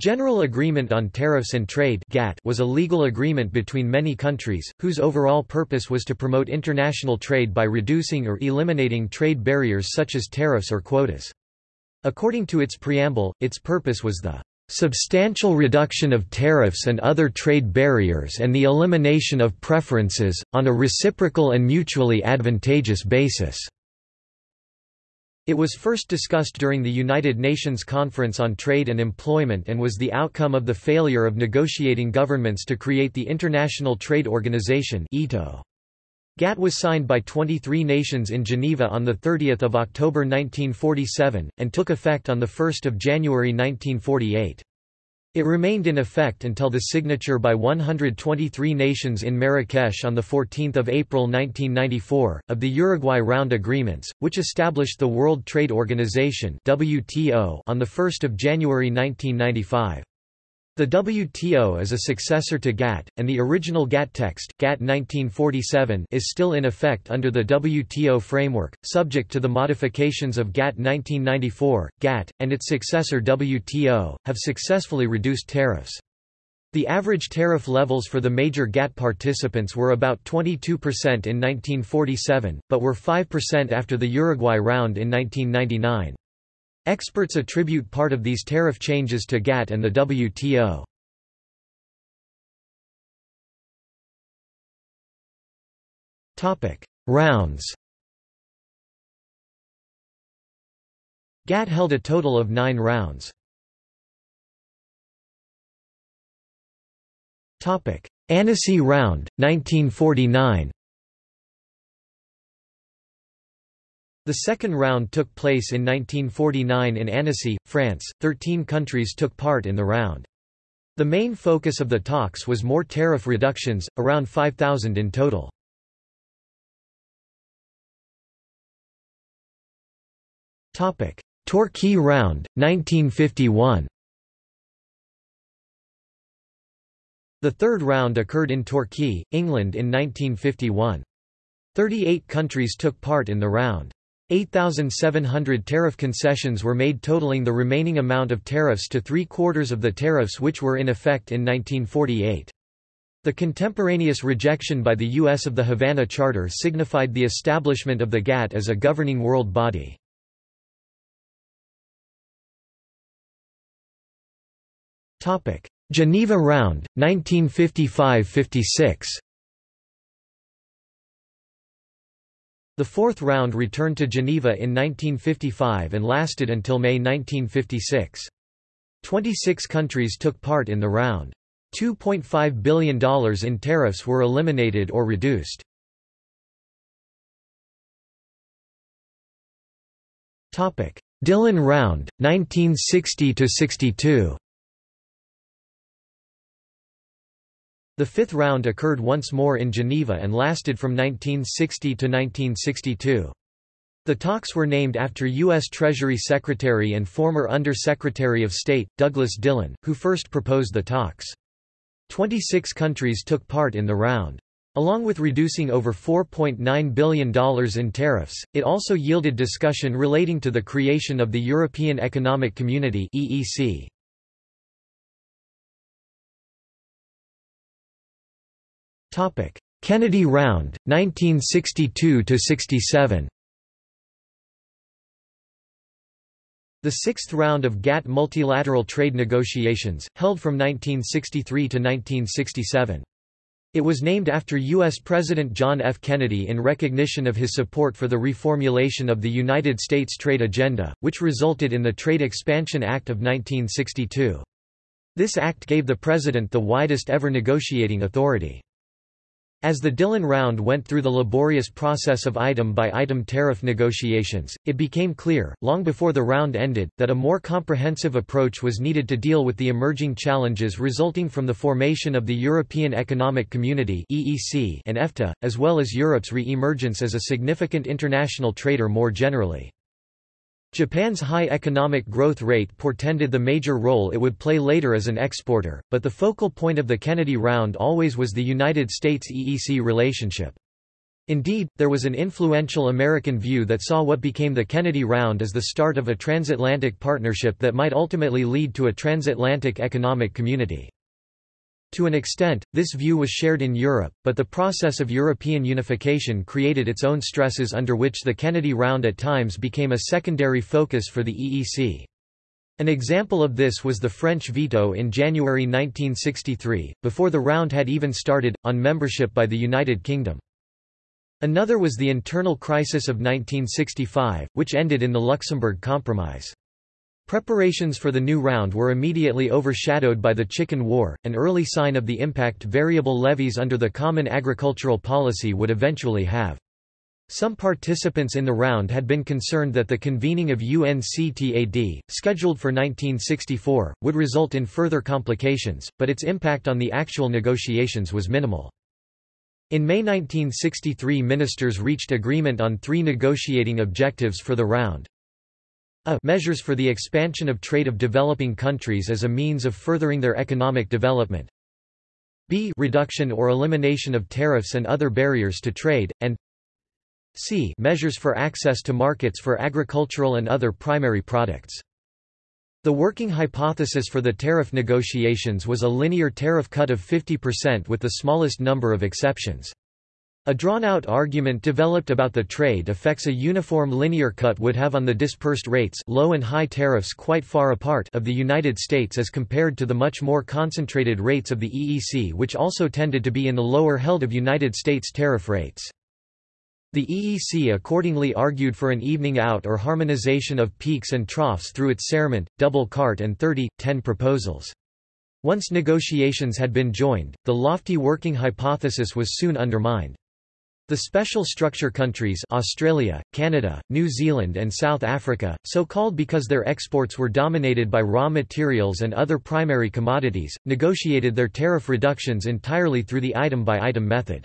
General Agreement on Tariffs and Trade was a legal agreement between many countries, whose overall purpose was to promote international trade by reducing or eliminating trade barriers such as tariffs or quotas. According to its preamble, its purpose was the substantial reduction of tariffs and other trade barriers and the elimination of preferences, on a reciprocal and mutually advantageous basis. It was first discussed during the United Nations Conference on Trade and Employment and was the outcome of the failure of negotiating governments to create the International Trade Organization GATT was signed by 23 nations in Geneva on 30 October 1947, and took effect on 1 January 1948. It remained in effect until the signature by 123 nations in Marrakesh on 14 April 1994, of the Uruguay Round Agreements, which established the World Trade Organization on 1 January 1995. The WTO is a successor to GATT, and the original GATT text, GATT 1947 is still in effect under the WTO framework, subject to the modifications of GATT 1994. GATT, and its successor WTO, have successfully reduced tariffs. The average tariff levels for the major GATT participants were about 22% in 1947, but were 5% after the Uruguay round in 1999. Experts attribute part of these tariff changes to GATT and the WTO. Rounds GATT held a total of nine rounds. Annecy Round, 1949 The second round took place in 1949 in Annecy, France. Thirteen countries took part in the round. The main focus of the talks was more tariff reductions, around 5,000 in total. Torquay Round, 1951 The third round occurred in Torquay, England in 1951. Thirty-eight countries took part in the round. 8,700 tariff concessions were made totaling the remaining amount of tariffs to three-quarters of the tariffs which were in effect in 1948. The contemporaneous rejection by the U.S. of the Havana Charter signified the establishment of the GATT as a governing world body. Geneva Round, 1955–56 The fourth round returned to Geneva in 1955 and lasted until May 1956. Twenty-six countries took part in the round. $2.5 billion in tariffs were eliminated or reduced. Dillon Round, 1960–62 The fifth round occurred once more in Geneva and lasted from 1960 to 1962. The talks were named after U.S. Treasury Secretary and former Under-Secretary of State, Douglas Dillon, who first proposed the talks. Twenty-six countries took part in the round. Along with reducing over $4.9 billion in tariffs, it also yielded discussion relating to the creation of the European Economic Community EEC. Kennedy Round, 1962–67 The sixth round of GATT multilateral trade negotiations, held from 1963 to 1967. It was named after U.S. President John F. Kennedy in recognition of his support for the reformulation of the United States trade agenda, which resulted in the Trade Expansion Act of 1962. This act gave the president the widest ever negotiating authority. As the Dillon round went through the laborious process of item-by-item tariff negotiations, it became clear, long before the round ended, that a more comprehensive approach was needed to deal with the emerging challenges resulting from the formation of the European Economic Community and EFTA, as well as Europe's re-emergence as a significant international trader more generally. Japan's high economic growth rate portended the major role it would play later as an exporter, but the focal point of the Kennedy Round always was the United States-EEC relationship. Indeed, there was an influential American view that saw what became the Kennedy Round as the start of a transatlantic partnership that might ultimately lead to a transatlantic economic community. To an extent, this view was shared in Europe, but the process of European unification created its own stresses under which the Kennedy Round at times became a secondary focus for the EEC. An example of this was the French veto in January 1963, before the round had even started, on membership by the United Kingdom. Another was the internal crisis of 1965, which ended in the Luxembourg Compromise. Preparations for the new round were immediately overshadowed by the Chicken War, an early sign of the impact variable levies under the Common Agricultural Policy would eventually have. Some participants in the round had been concerned that the convening of UNCTAD, scheduled for 1964, would result in further complications, but its impact on the actual negotiations was minimal. In May 1963 ministers reached agreement on three negotiating objectives for the round. A measures for the expansion of trade of developing countries as a means of furthering their economic development. B reduction or elimination of tariffs and other barriers to trade, and C measures for access to markets for agricultural and other primary products. The working hypothesis for the tariff negotiations was a linear tariff cut of 50% with the smallest number of exceptions. A drawn-out argument developed about the trade effects a uniform linear cut would have on the dispersed rates low and high tariffs quite far apart of the United States as compared to the much more concentrated rates of the EEC which also tended to be in the lower held of United States tariff rates. The EEC accordingly argued for an evening out or harmonization of peaks and troughs through its Serment, double écart and 30-10 proposals. Once negotiations had been joined, the lofty working hypothesis was soon undermined. The special structure countries Australia, Canada, New Zealand and South Africa, so called because their exports were dominated by raw materials and other primary commodities, negotiated their tariff reductions entirely through the item-by-item -item method.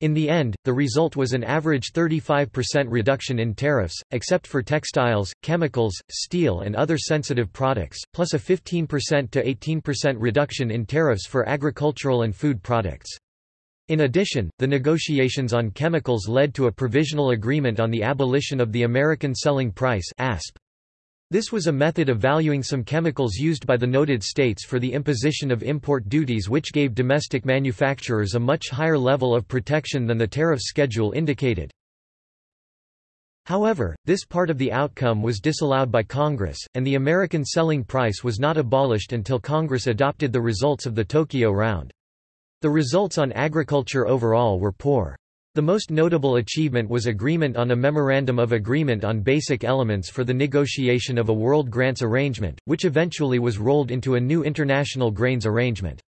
In the end, the result was an average 35% reduction in tariffs, except for textiles, chemicals, steel and other sensitive products, plus a 15% to 18% reduction in tariffs for agricultural and food products. In addition, the negotiations on chemicals led to a provisional agreement on the abolition of the American Selling Price ASP. This was a method of valuing some chemicals used by the United States for the imposition of import duties which gave domestic manufacturers a much higher level of protection than the tariff schedule indicated. However, this part of the outcome was disallowed by Congress, and the American selling price was not abolished until Congress adopted the results of the Tokyo Round. The results on agriculture overall were poor. The most notable achievement was agreement on a Memorandum of Agreement on Basic Elements for the negotiation of a World Grains Arrangement, which eventually was rolled into a new International Grains Arrangement.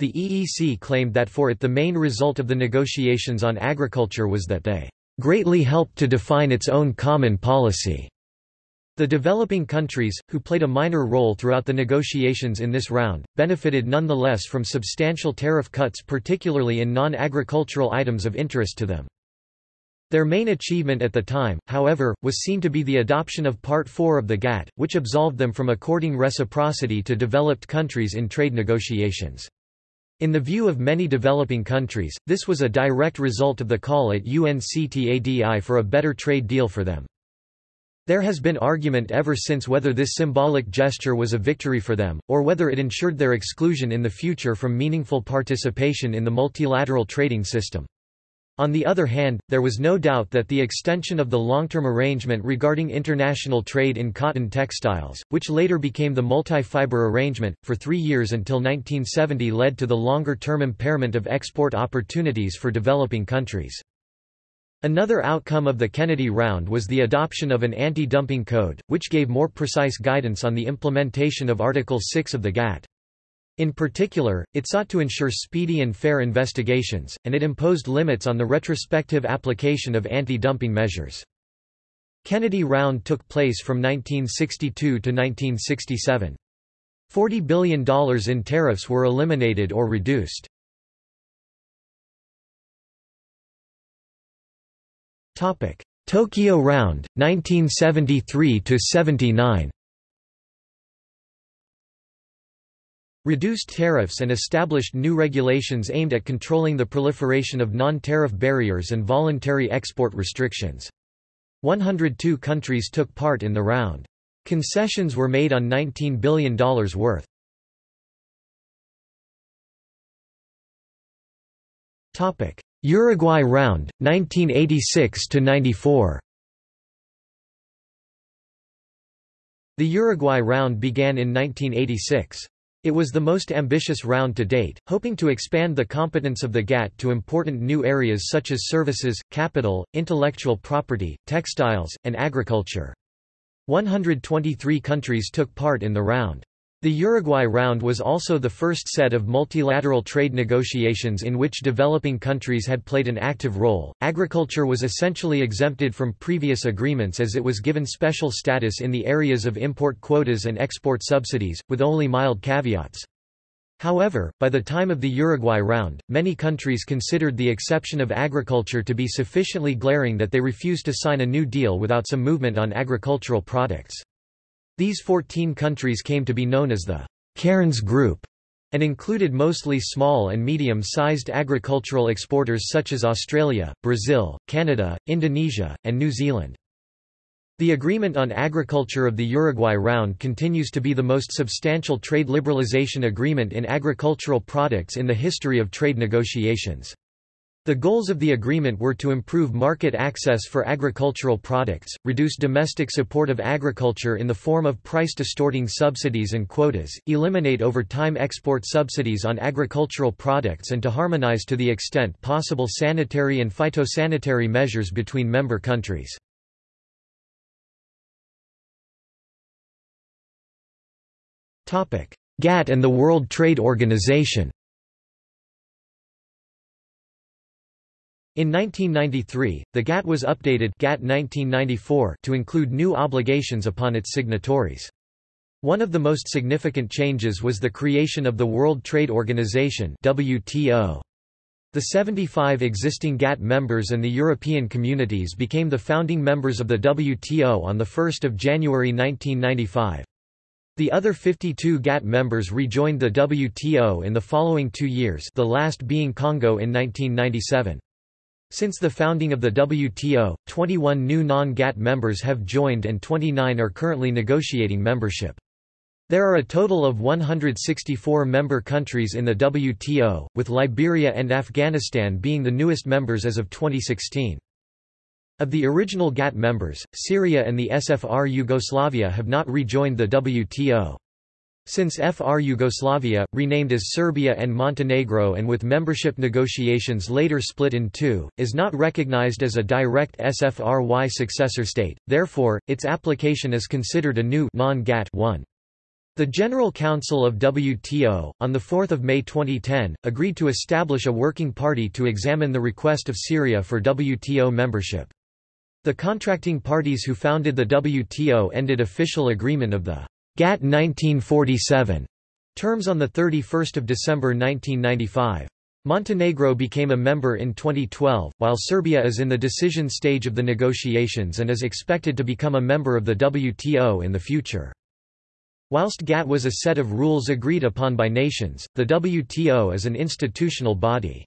The EEC claimed that for it the main result of the negotiations on agriculture was that they greatly helped to define its own common policy. The developing countries, who played a minor role throughout the negotiations in this round, benefited nonetheless from substantial tariff cuts particularly in non-agricultural items of interest to them. Their main achievement at the time, however, was seen to be the adoption of Part 4 of the GATT, which absolved them from according reciprocity to developed countries in trade negotiations. In the view of many developing countries, this was a direct result of the call at UNCTAD I for a better trade deal for them. There has been argument ever since whether this symbolic gesture was a victory for them, or whether it ensured their exclusion in the future from meaningful participation in the multilateral trading system. On the other hand, there was no doubt that the extension of the long-term arrangement regarding international trade in cotton textiles, which later became the multi-fiber arrangement, for three years until 1970 led to the longer-term impairment of export opportunities for developing countries. Another outcome of the Kennedy Round was the adoption of an anti-dumping code, which gave more precise guidance on the implementation of Article 6 of the GATT. In particular, it sought to ensure speedy and fair investigations, and it imposed limits on the retrospective application of anti-dumping measures. Kennedy Round took place from 1962 to 1967. $40 billion in tariffs were eliminated or reduced. Topic: Tokyo Round 1973 to 79. reduced tariffs and established new regulations aimed at controlling the proliferation of non-tariff barriers and voluntary export restrictions. 102 countries took part in the round. Concessions were made on $19 billion worth. Uruguay round, 1986–94 The Uruguay round began in 1986. It was the most ambitious round to date, hoping to expand the competence of the GATT to important new areas such as services, capital, intellectual property, textiles, and agriculture. 123 countries took part in the round. The Uruguay round was also the first set of multilateral trade negotiations in which developing countries had played an active role. Agriculture was essentially exempted from previous agreements as it was given special status in the areas of import quotas and export subsidies, with only mild caveats. However, by the time of the Uruguay round, many countries considered the exception of agriculture to be sufficiently glaring that they refused to sign a new deal without some movement on agricultural products. These 14 countries came to be known as the Cairns Group and included mostly small and medium-sized agricultural exporters such as Australia, Brazil, Canada, Indonesia, and New Zealand. The Agreement on Agriculture of the Uruguay Round continues to be the most substantial trade liberalization agreement in agricultural products in the history of trade negotiations. The goals of the agreement were to improve market access for agricultural products, reduce domestic support of agriculture in the form of price-distorting subsidies and quotas, eliminate over-time export subsidies on agricultural products and to harmonize to the extent possible sanitary and phytosanitary measures between member countries. GATT and the World Trade Organization In 1993, the GATT was updated GATT 1994 to include new obligations upon its signatories. One of the most significant changes was the creation of the World Trade Organization WTO. The 75 existing GATT members and the European communities became the founding members of the WTO on 1 January 1995. The other 52 GATT members rejoined the WTO in the following two years the last being Congo in 1997. Since the founding of the WTO, 21 new non-GATT members have joined and 29 are currently negotiating membership. There are a total of 164 member countries in the WTO, with Liberia and Afghanistan being the newest members as of 2016. Of the original GATT members, Syria and the SFR Yugoslavia have not rejoined the WTO. Since FR Yugoslavia, renamed as Serbia and Montenegro and with membership negotiations later split in two, is not recognized as a direct SFRY successor state, therefore, its application is considered a new non-GATT one. The General Council of WTO, on 4 May 2010, agreed to establish a working party to examine the request of Syria for WTO membership. The contracting parties who founded the WTO ended official agreement of the GATT 1947 terms on 31 December 1995. Montenegro became a member in 2012, while Serbia is in the decision stage of the negotiations and is expected to become a member of the WTO in the future. Whilst GATT was a set of rules agreed upon by nations, the WTO is an institutional body.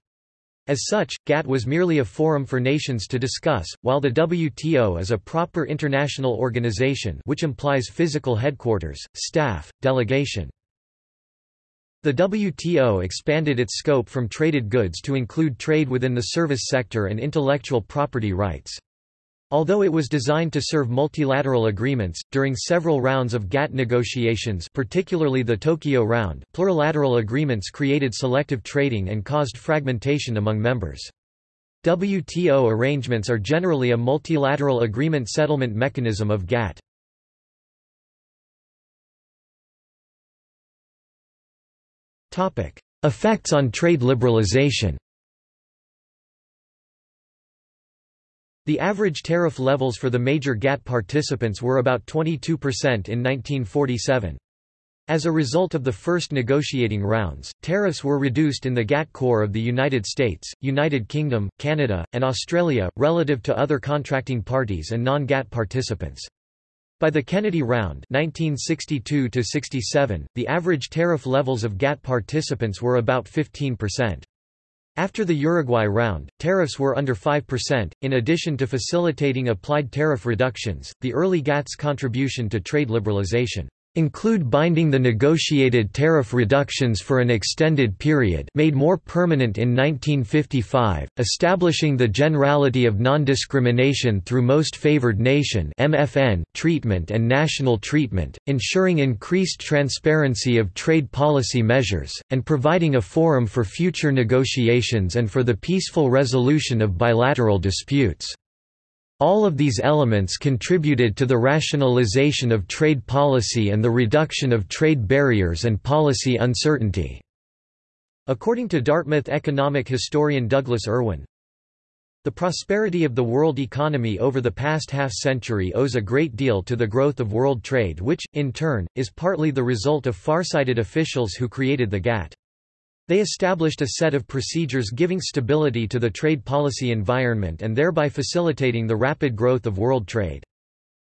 As such, GATT was merely a forum for nations to discuss, while the WTO is a proper international organization which implies physical headquarters, staff, delegation. The WTO expanded its scope from traded goods to include trade within the service sector and intellectual property rights. Although it was designed to serve multilateral agreements, during several rounds of GATT negotiations particularly the Tokyo round, plurilateral agreements created selective trading and caused fragmentation among members. WTO arrangements are generally a multilateral agreement settlement mechanism of GATT. Effects on trade liberalization The average tariff levels for the major GATT participants were about 22% in 1947. As a result of the first negotiating rounds, tariffs were reduced in the GATT core of the United States, United Kingdom, Canada, and Australia, relative to other contracting parties and non-GATT participants. By the Kennedy Round 1962 the average tariff levels of GATT participants were about 15%. After the Uruguay round, tariffs were under 5%. In addition to facilitating applied tariff reductions, the early GATT's contribution to trade liberalization include binding the negotiated tariff reductions for an extended period made more permanent in 1955, establishing the generality of non-discrimination through most favored nation MFN treatment and national treatment, ensuring increased transparency of trade policy measures, and providing a forum for future negotiations and for the peaceful resolution of bilateral disputes. All of these elements contributed to the rationalization of trade policy and the reduction of trade barriers and policy uncertainty. According to Dartmouth economic historian Douglas Irwin, the prosperity of the world economy over the past half-century owes a great deal to the growth of world trade which, in turn, is partly the result of farsighted officials who created the GATT. They established a set of procedures giving stability to the trade policy environment and thereby facilitating the rapid growth of world trade.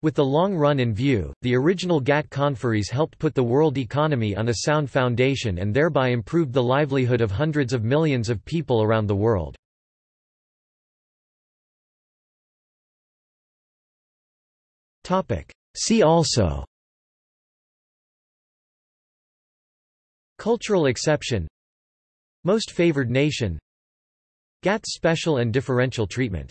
With the long run in view, the original GATT conferees helped put the world economy on a sound foundation and thereby improved the livelihood of hundreds of millions of people around the world. See also Cultural exception most favored nation. GATT special and differential treatment